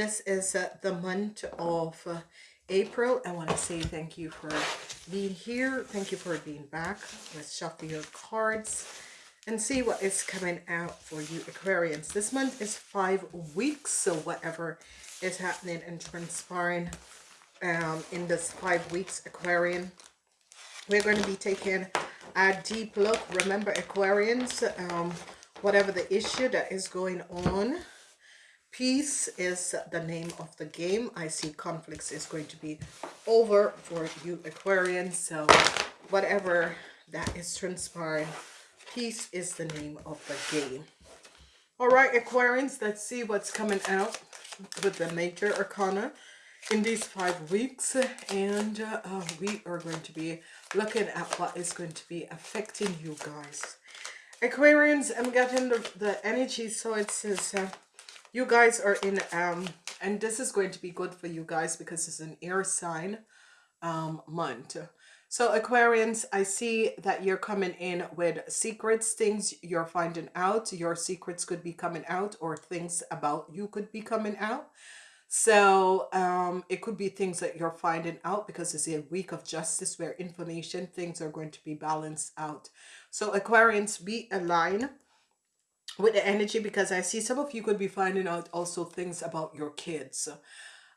This is uh, the month of uh, April. I want to say thank you for being here. Thank you for being back. Let's shuffle your cards and see what is coming out for you Aquarians. This month is five weeks, so whatever is happening and transpiring um, in this five weeks Aquarian, we're going to be taking a deep look. Remember Aquarians, um, whatever the issue that is going on, peace is the name of the game. I see conflicts is going to be over for you Aquarians, so whatever that is transpiring, Peace is the name of the game. All right, Aquarians, let's see what's coming out with the major arcana in these five weeks. And uh, we are going to be looking at what is going to be affecting you guys. Aquarians, I'm getting the, the energy. So it says uh, you guys are in, um, and this is going to be good for you guys because it's an air sign um, month. So Aquarians, I see that you're coming in with secrets, things you're finding out. Your secrets could be coming out or things about you could be coming out. So um, it could be things that you're finding out because it's a week of justice where information, things are going to be balanced out. So Aquarians, be aligned with the energy because I see some of you could be finding out also things about your kids.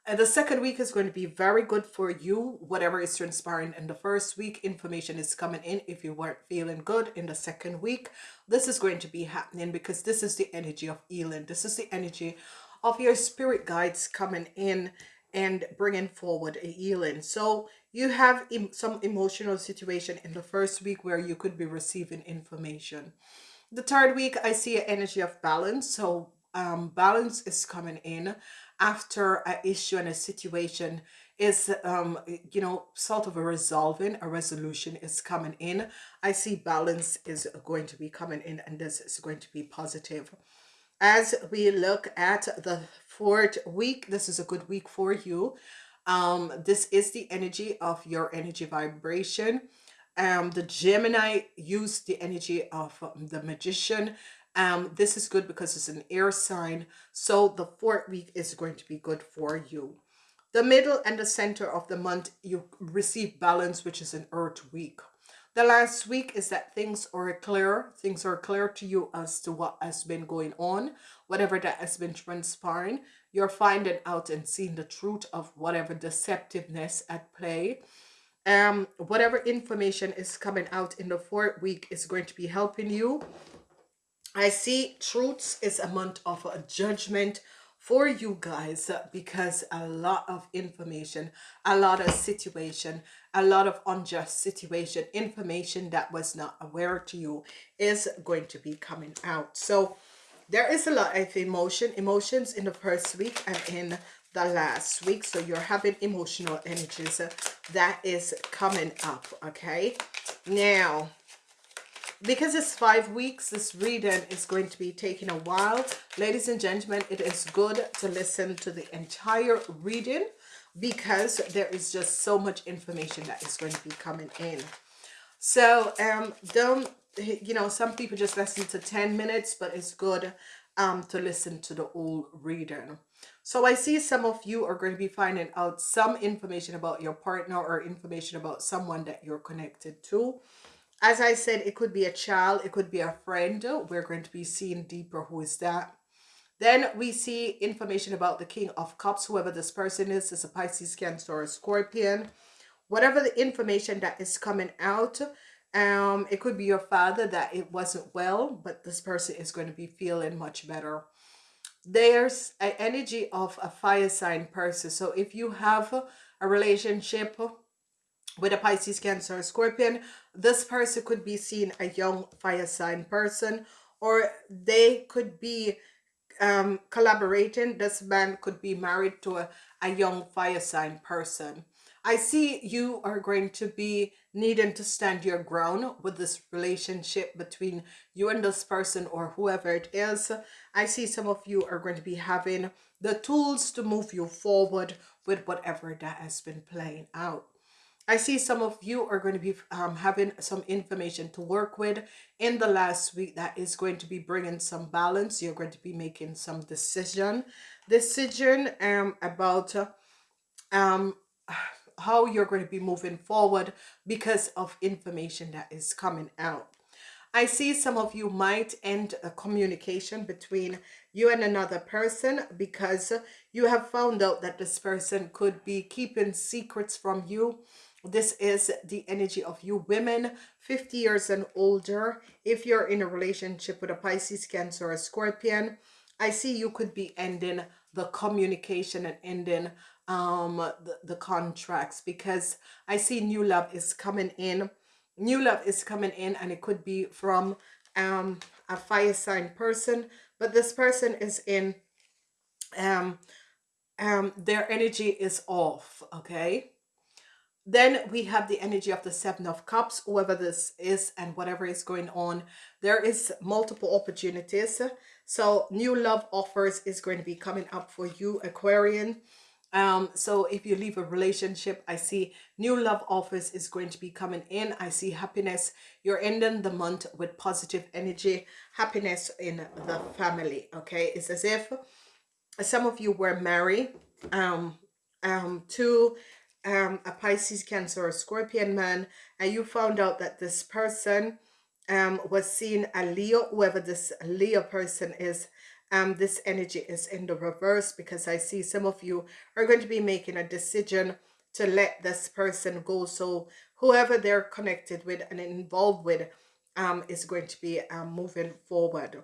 And the second week is going to be very good for you, whatever is transpiring in the first week. Information is coming in if you weren't feeling good in the second week. This is going to be happening because this is the energy of healing. This is the energy of your spirit guides coming in and bringing forward a healing. So you have some emotional situation in the first week where you could be receiving information. The third week, I see an energy of balance. So um, balance is coming in after an issue and a situation is, um, you know, sort of a resolving, a resolution is coming in. I see balance is going to be coming in and this is going to be positive. As we look at the fourth week, this is a good week for you. Um, this is the energy of your energy vibration. Um, the Gemini used the energy of the magician um, this is good because it's an air sign. So the fourth week is going to be good for you. The middle and the center of the month, you receive balance, which is an earth week. The last week is that things are clear. Things are clear to you as to what has been going on. Whatever that has been transpiring, you're finding out and seeing the truth of whatever deceptiveness at play. Um, whatever information is coming out in the fourth week is going to be helping you I see truths is a month of a judgment for you guys because a lot of information, a lot of situation, a lot of unjust situation, information that was not aware to you is going to be coming out. So there is a lot of emotion, emotions in the first week and in the last week. So you're having emotional energies that is coming up, okay? Now, because it's five weeks this reading is going to be taking a while ladies and gentlemen it is good to listen to the entire reading because there is just so much information that is going to be coming in so um don't you know some people just listen to 10 minutes but it's good um to listen to the whole reading so I see some of you are going to be finding out some information about your partner or information about someone that you're connected to as I said, it could be a child, it could be a friend. We're going to be seeing deeper who is that. Then we see information about the King of Cups, whoever this person is, is a Pisces, Cancer, or a Scorpion. Whatever the information that is coming out, um, it could be your father that it wasn't well, but this person is going to be feeling much better. There's an energy of a fire sign person. So if you have a relationship with a Pisces, Cancer, Scorpion, this person could be seen a young fire sign person or they could be um, collaborating. This man could be married to a, a young fire sign person. I see you are going to be needing to stand your ground with this relationship between you and this person or whoever it is. I see some of you are going to be having the tools to move you forward with whatever that has been playing out. I see some of you are going to be um, having some information to work with in the last week that is going to be bringing some balance. You're going to be making some decision decision um, about um, how you're going to be moving forward because of information that is coming out. I see some of you might end a communication between you and another person because you have found out that this person could be keeping secrets from you. This is the energy of you women, 50 years and older. If you're in a relationship with a Pisces, Cancer, or a Scorpion, I see you could be ending the communication and ending um the, the contracts because I see new love is coming in. New love is coming in and it could be from um a fire sign person but this person is in um um their energy is off okay? Then we have the energy of the seven of cups whoever this is and whatever is going on. There is multiple opportunities. So new love offers is going to be coming up for you aquarian um, so if you leave a relationship, I see new love offers is going to be coming in. I see happiness. You're ending the month with positive energy, happiness in the family. Okay. It's as if some of you were married um, um, to um, a Pisces, Cancer, or Scorpion man, and you found out that this person um, was seeing a Leo, whoever this Leo person is, um, this energy is in the reverse because I see some of you are going to be making a decision to let this person go. So whoever they're connected with and involved with um, is going to be um, moving forward.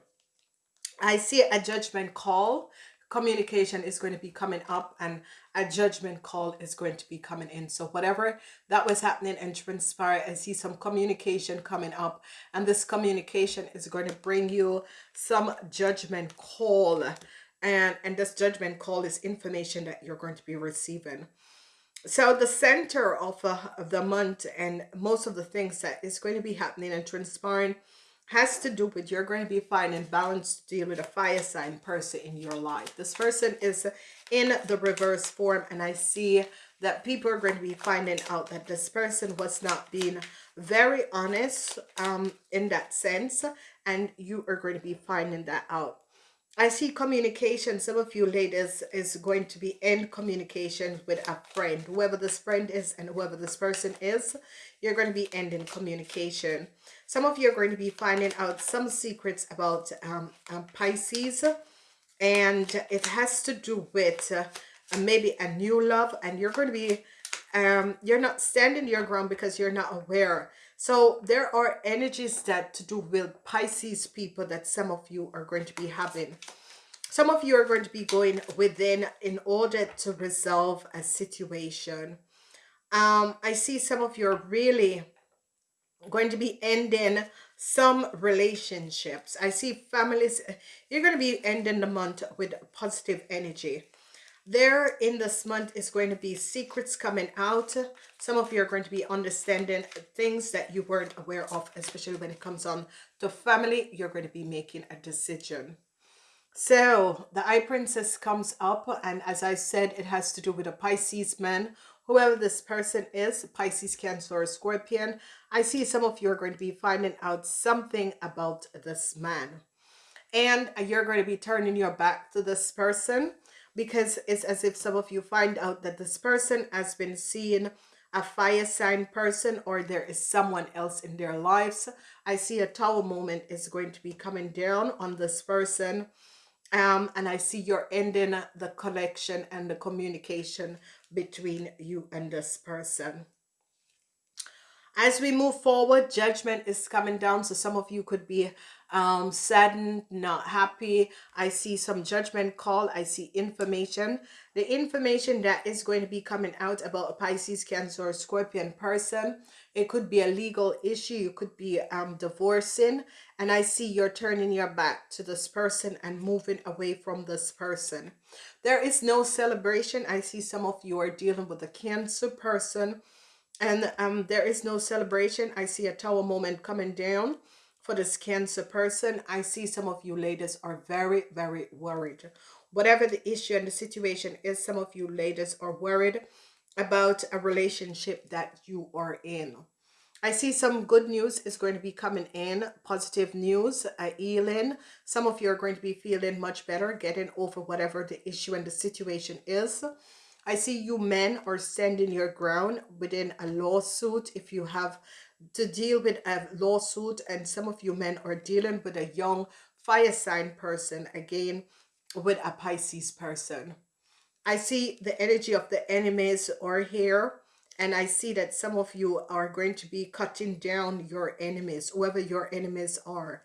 I see a judgment call communication is going to be coming up and a judgment call is going to be coming in. So whatever that was happening and transpire, I see some communication coming up and this communication is going to bring you some judgment call and, and this judgment call is information that you're going to be receiving. So the center of, uh, of the month and most of the things that is going to be happening and transpiring has to do with you're going to be finding balance to deal with a fire sign person in your life. This person is in the reverse form and I see that people are going to be finding out that this person was not being very honest um, in that sense and you are going to be finding that out. I see communication. Some of you ladies is going to be in communication with a friend. Whoever this friend is and whoever this person is, you're going to be ending communication. Some of you are going to be finding out some secrets about um, um, Pisces. And it has to do with uh, maybe a new love. And you're going to be, um, you're not standing your ground because you're not aware so there are energies that to do with Pisces people that some of you are going to be having. Some of you are going to be going within in order to resolve a situation. Um, I see some of you are really going to be ending some relationships. I see families, you're going to be ending the month with positive energy. There in this month is going to be secrets coming out. Some of you are going to be understanding things that you weren't aware of especially when it comes on to family you're going to be making a decision. So the High Priestess comes up and as i said it has to do with a pisces man whoever this person is pisces cancer or scorpion i see some of you are going to be finding out something about this man and you're going to be turning your back to this person because it's as if some of you find out that this person has been seeing a fire sign person or there is someone else in their lives. I see a tower moment is going to be coming down on this person. Um, and I see you're ending the connection and the communication between you and this person. As we move forward, judgment is coming down. So some of you could be um, saddened, not happy. I see some judgment call. I see information. The information that is going to be coming out about a Pisces, Cancer, or Scorpion person. It could be a legal issue. You could be um, divorcing. And I see you're turning your back to this person and moving away from this person. There is no celebration. I see some of you are dealing with a Cancer person. And um, there is no celebration. I see a tower moment coming down for this cancer person i see some of you ladies are very very worried whatever the issue and the situation is some of you ladies are worried about a relationship that you are in I see some good news is going to be coming in, positive news, uh, healing. Some of you are going to be feeling much better, getting over whatever the issue and the situation is. I see you men are standing your ground within a lawsuit. If you have to deal with a lawsuit and some of you men are dealing with a young fire sign person, again, with a Pisces person. I see the energy of the enemies are here and I see that some of you are going to be cutting down your enemies, whoever your enemies are.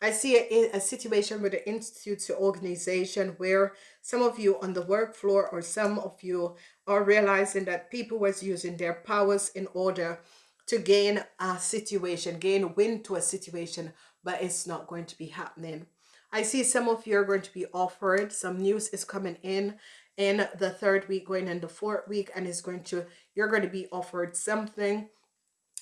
I see a, a situation with the institute organization where some of you on the work floor or some of you are realizing that people was using their powers in order to gain a situation, gain win to a situation, but it's not going to be happening. I see some of you are going to be offered, some news is coming in in the third week going in the fourth week and is going to you're going to be offered something.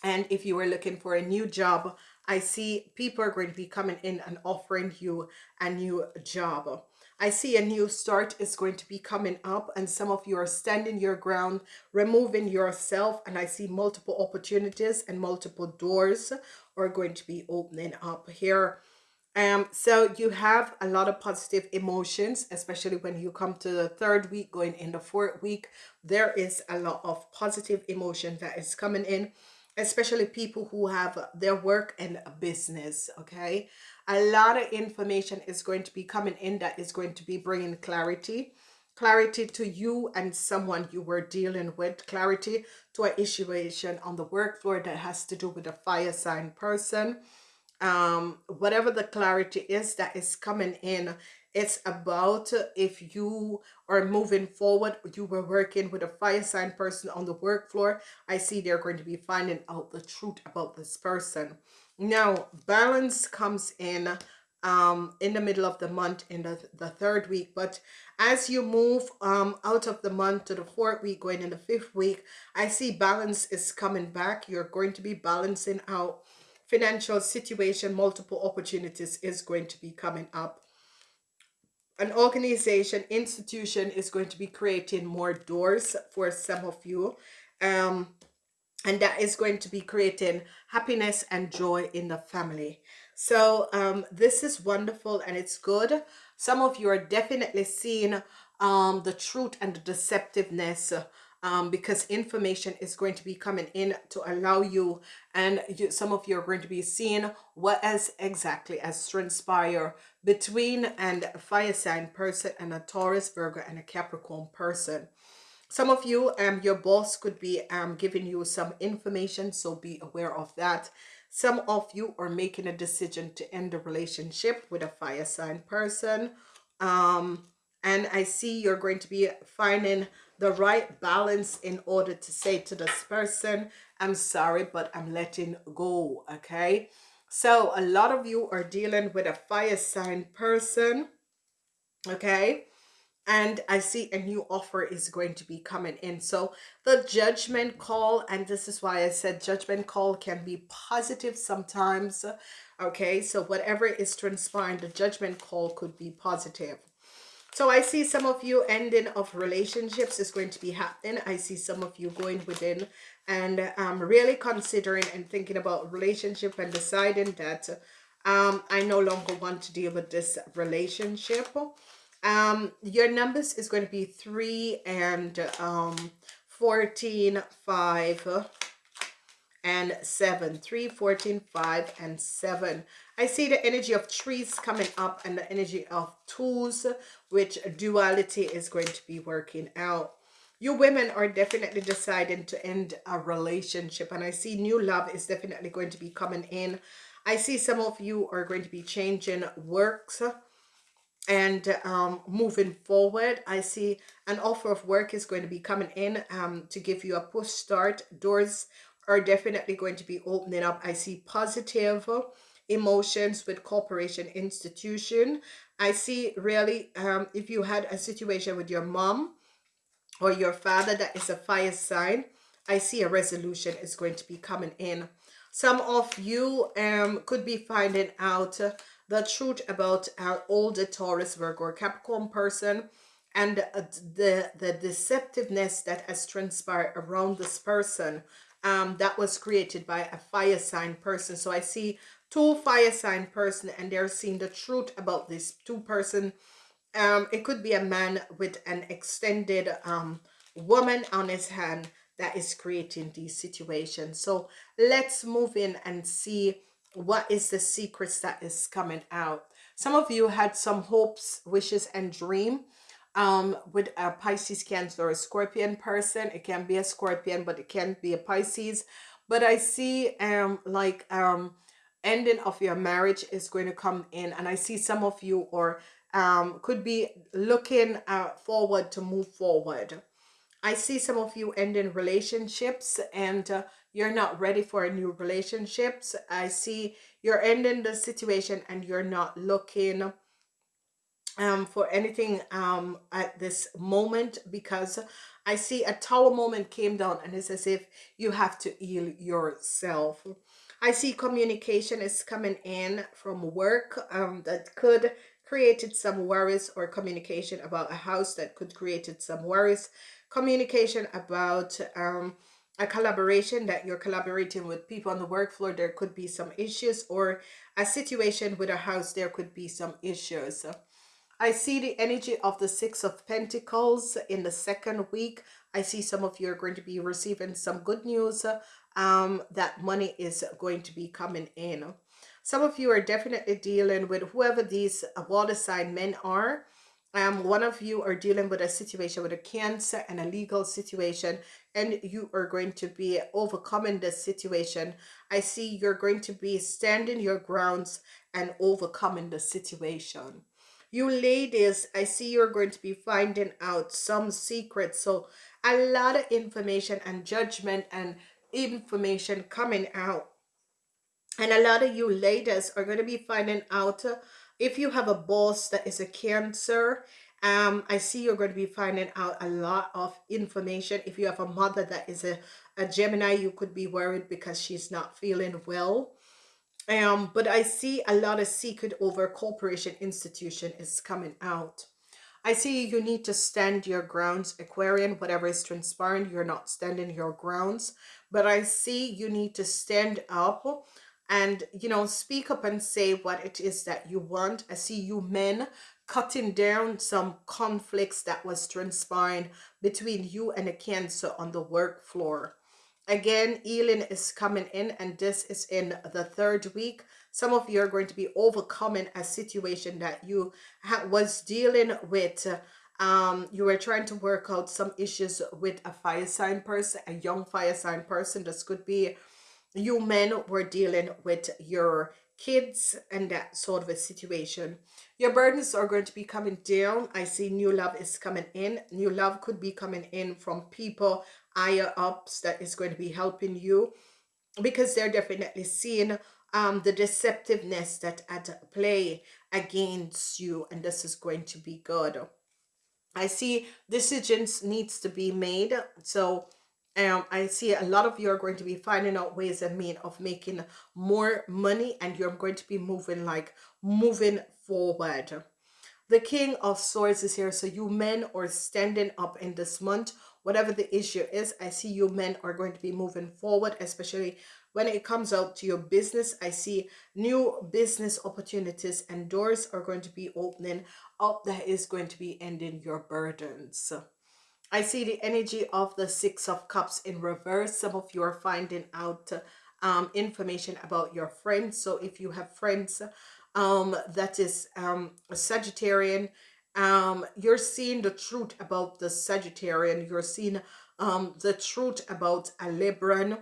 And if you were looking for a new job i see people are going to be coming in and offering you a new job. I see a new start is going to be coming up and some of you are standing your ground, removing yourself and I see multiple opportunities and multiple doors are going to be opening up here um, so you have a lot of positive emotions, especially when you come to the third week, going in the fourth week, there is a lot of positive emotion that is coming in, especially people who have their work and business, okay? A lot of information is going to be coming in that is going to be bringing clarity, clarity to you and someone you were dealing with, clarity to a situation on the work floor that has to do with a fire sign person, um, whatever the clarity is that is coming in, it's about if you are moving forward, you were working with a fire sign person on the work floor, I see they're going to be finding out the truth about this person. Now, balance comes in um, in the middle of the month in the, the third week. But as you move um, out of the month to the fourth week, going in the fifth week, I see balance is coming back. You're going to be balancing out financial situation, multiple opportunities is going to be coming up. An organization, institution is going to be creating more doors for some of you. Um, and that is going to be creating happiness and joy in the family. So um, this is wonderful and it's good. Some of you are definitely seeing um, the truth and the deceptiveness um, because information is going to be coming in to allow you and you, some of you are going to be seeing what as exactly as transpire between and a fire sign person and a Taurus, Virgo and a Capricorn person. Some of you, um, your boss could be um, giving you some information, so be aware of that. Some of you are making a decision to end a relationship with a fire sign person. Um, and I see you're going to be finding the right balance in order to say to this person, I'm sorry, but I'm letting go, okay? So a lot of you are dealing with a fire sign person, okay? And I see a new offer is going to be coming in. So the judgment call, and this is why I said judgment call can be positive sometimes, okay? So whatever is transpiring, the judgment call could be positive so I see some of you ending of relationships is going to be happening. I see some of you going within and um, really considering and thinking about relationship and deciding that um, I no longer want to deal with this relationship. Um, your numbers is going to be 3 and um, 14, 5, and 7. 3, 14, 5, and 7. I see the energy of trees coming up and the energy of tools, which duality is going to be working out. You women are definitely deciding to end a relationship and I see new love is definitely going to be coming in. I see some of you are going to be changing works and um, moving forward. I see an offer of work is going to be coming in um, to give you a push start. Doors are definitely going to be opening up. I see positive emotions with corporation institution. I see really um, if you had a situation with your mom or your father that is a fire sign, I see a resolution is going to be coming in. Some of you um, could be finding out the truth about our older Taurus, Virgo, or Capricorn person and the, the deceptiveness that has transpired around this person um, that was created by a fire sign person. So I see two fire sign person and they're seeing the truth about this two person. Um, it could be a man with an extended um, woman on his hand that is creating these situations. So let's move in and see what is the secrets that is coming out. Some of you had some hopes, wishes, and dream um, with a Pisces, Cancer, or a Scorpion person. It can be a Scorpion, but it can be a Pisces. But I see um, like um, ending of your marriage is going to come in. And I see some of you or um, could be looking uh, forward to move forward. I see some of you ending relationships and uh, you're not ready for a new relationships. I see you're ending the situation and you're not looking um, for anything um, at this moment because I see a tower moment came down and it's as if you have to heal yourself. I see communication is coming in from work um, that could created some worries or communication about a house that could created some worries. Communication about um, a collaboration that you're collaborating with people on the work floor, there could be some issues or a situation with a house, there could be some issues. I see the energy of the Six of Pentacles in the second week. I see some of you are going to be receiving some good news um, that money is going to be coming in. Some of you are definitely dealing with whoever these water sign men are. Um, one of you are dealing with a situation with a cancer and a legal situation and you are going to be overcoming this situation. I see you're going to be standing your grounds and overcoming the situation. You ladies, I see you're going to be finding out some secrets. So a lot of information and judgment and information coming out. And a lot of you ladies are going to be finding out uh, if you have a boss that is a cancer um i see you're going to be finding out a lot of information if you have a mother that is a, a gemini you could be worried because she's not feeling well um but i see a lot of secret over corporation institution is coming out. I see you need to stand your grounds aquarian whatever is transpiring you're not standing your grounds. But i see you need to stand up and you know speak up and say what it is that you want. I see you men cutting down some conflicts that was transpiring between you and a cancer on the work floor Again, healing is coming in and this is in the third week. Some of you are going to be overcoming a situation that you was dealing with. Um, you were trying to work out some issues with a fire sign person, a young fire sign person. This could be you men were dealing with your kids and that sort of a situation. Your burdens are going to be coming down. I see new love is coming in. New love could be coming in from people higher ups that is going to be helping you because they're definitely seeing um, the deceptiveness that at play against you and this is going to be good. I see decisions needs to be made. So um, I see a lot of you are going to be finding out ways and means of making more money and you're going to be moving like moving forward. The King of Swords is here. So you men are standing up in this month. Whatever the issue is, I see you men are going to be moving forward, especially when it comes out to your business. I see new business opportunities and doors are going to be opening up that is going to be ending your burdens. I see the energy of the Six of Cups in reverse. Some of you are finding out um, information about your friends. So if you have friends um, that is um, a Sagittarian, um, you're seeing the truth about the Sagittarian. You're seeing um, the truth about a Libran.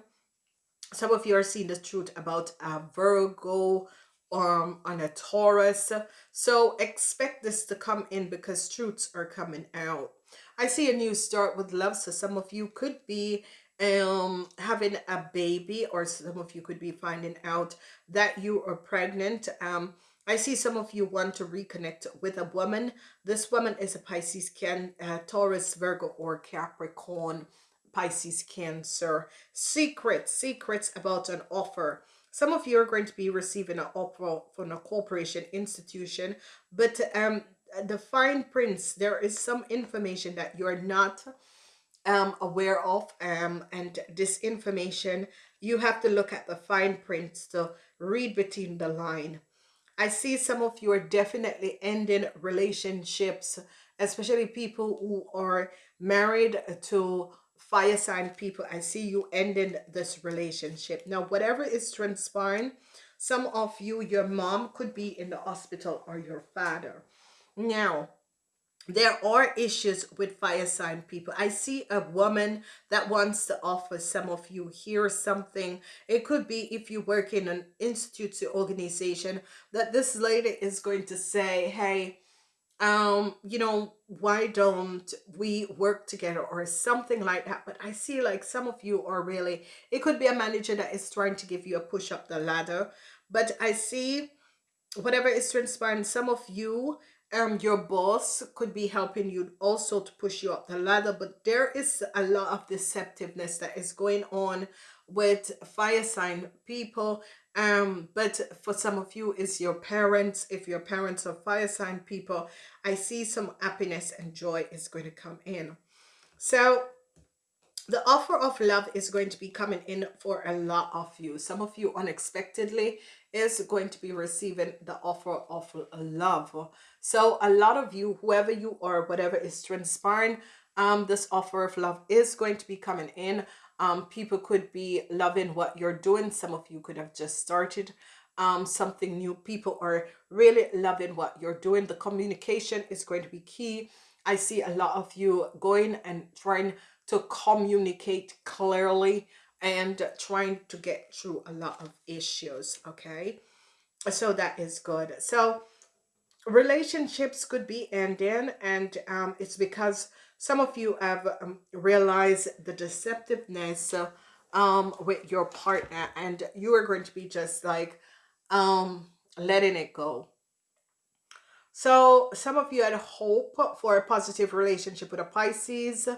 Some of you are seeing the truth about a Virgo, um, on a Taurus. So expect this to come in because truths are coming out. I see a new start with love. So some of you could be um having a baby or some of you could be finding out that you are pregnant um i see some of you want to reconnect with a woman. This woman is a pisces can uh, taurus virgo or capricorn pisces cancer. Secrets secrets about an offer. Some of you are going to be receiving an offer from a corporation institution but um the fine prints there is some information that you're not um, aware of um, and this information, you have to look at the fine print to read between the line. I see some of you are definitely ending relationships, especially people who are married to fire sign people. I see you ending this relationship. Now, whatever is transpiring, some of you, your mom could be in the hospital or your father. Now, there are issues with fire sign people. I see a woman that wants to offer some of you here something. It could be if you work in an institute organization that this lady is going to say, hey, um, you know, why don't we work together or something like that. But I see like some of you are really, it could be a manager that is trying to give you a push up the ladder. But I see whatever is transpiring, some of you um your boss could be helping you also to push you up the ladder but there is a lot of deceptiveness that is going on with fire sign people. Um but for some of you is your parents. If your parents are fire sign people i see some happiness and joy is going to come in. So the offer of love is going to be coming in for a lot of you. Some of you unexpectedly is going to be receiving the offer of love. So a lot of you whoever you are whatever is transpiring um this offer of love is going to be coming in. Um people could be loving what you're doing. Some of you could have just started um something new. People are really loving what you're doing. The communication is going to be key. I see a lot of you going and trying to communicate clearly and trying to get through a lot of issues okay? So that is good. So relationships could be ending and um, it's because some of you have um, realized the deceptiveness um, with your partner and you are going to be just like um, letting it go. So some of you had hope for a positive relationship with a Pisces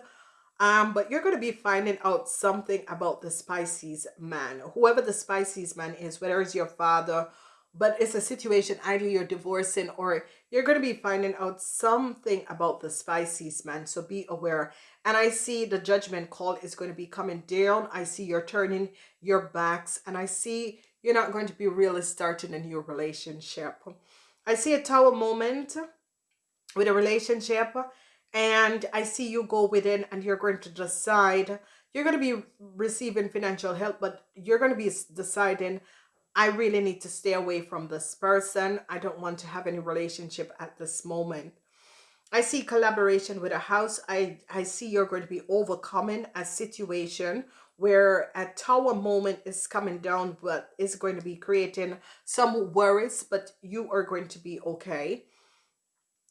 um, but you're going to be finding out something about the Pisces man. Whoever the Pisces man is, whether it's your father, but it's a situation either you're divorcing or you're going to be finding out something about the Pisces man. So be aware. And I see the judgment call is going to be coming down. I see you're turning your backs and I see you're not going to be really starting a new relationship. I see a tower moment with a relationship and I see you go within and you're going to decide. You're going to be receiving financial help but you're going to be deciding I really need to stay away from this person. I don't want to have any relationship at this moment. I see collaboration with a house. I I see you're going to be overcoming a situation where a tower moment is coming down but is going to be creating some worries but you are going to be okay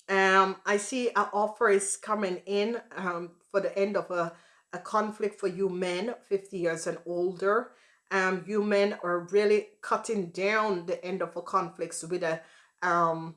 um, I see an offer is coming in um, for the end of a, a conflict for you men, 50 years and older. Um, you men are really cutting down the end of a conflict with a um,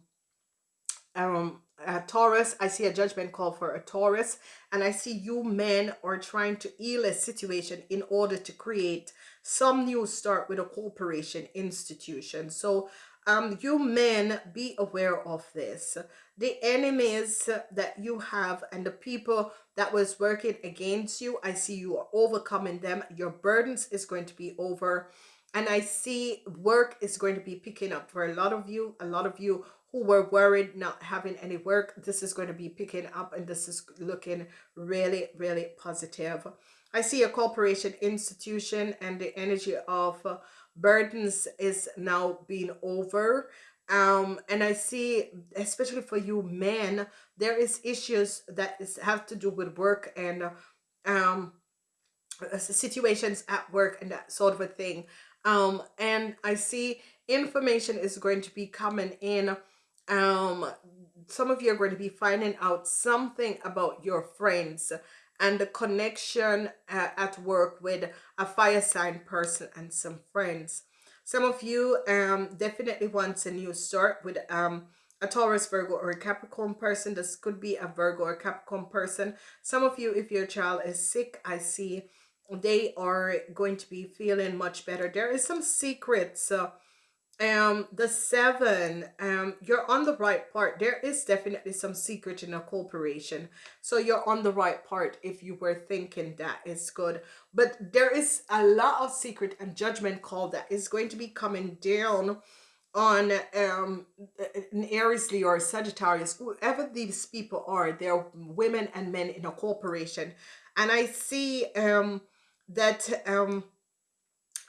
um, a Taurus. I see a judgment call for a Taurus. And I see you men are trying to heal a situation in order to create some new start with a corporation institution. So um, you men be aware of this. The enemies that you have and the people that was working against you i see you are overcoming them. Your burdens is going to be over. And i see work is going to be picking up for a lot of you a lot of you who were worried not having any work. This is going to be picking up and this is looking really really positive. I see a corporation institution and the energy of burdens is now being over. Um and i see especially for you men there is issues that is have to do with work and um situations at work and that sort of a thing. Um and i see information is going to be coming in. Um some of you are going to be finding out something about your friends and the connection uh, at work with a fire sign person and some friends some of you um, definitely wants a new start with um, a Taurus, Virgo, or a Capricorn person. This could be a Virgo or Capricorn person. Some of you, if your child is sick, I see they are going to be feeling much better. There is some secrets uh, um the seven um you're on the right part. There is definitely some secret in a corporation. So you're on the right part if you were thinking that is good. But there is a lot of secret and judgment call that is going to be coming down on um an Aries Leo or Sagittarius whoever these people are. They're women and men in a corporation. And I see um that um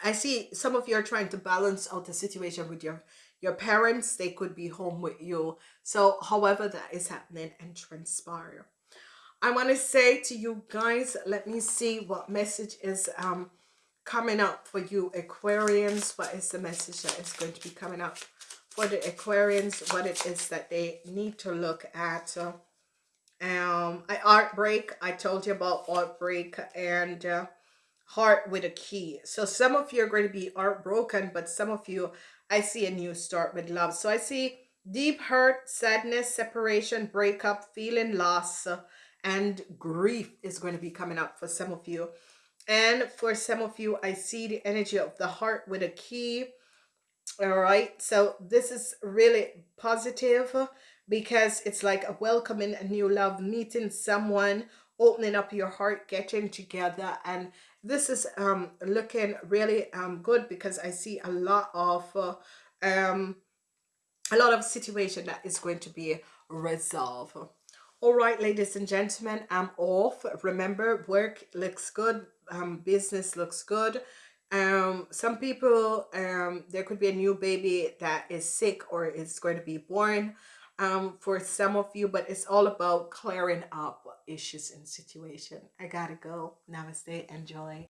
I see some of you are trying to balance out the situation with your your parents. They could be home with you. So however that is happening and transpire. I want to say to you guys, let me see what message is um coming up for you Aquarians. What is the message that is going to be coming up for the Aquarians? What it is that they need to look at. Um, I art break. I told you about art break and uh, heart with a key. So some of you are going to be heartbroken, but some of you, I see a new start with love. So I see deep hurt, sadness, separation, breakup, feeling loss, and grief is going to be coming up for some of you. And for some of you, I see the energy of the heart with a key. All right. So this is really positive because it's like a welcoming a new love, meeting someone, opening up your heart, getting together. And this is um, looking really um, good because I see a lot of uh, um, a lot of situation that is going to be resolved. All right, ladies and gentlemen, I'm off. Remember, work looks good, um, business looks good. Um, some people, um, there could be a new baby that is sick or is going to be born um, for some of you, but it's all about clearing up issues and situation. I gotta go. Namaste. Enjoy.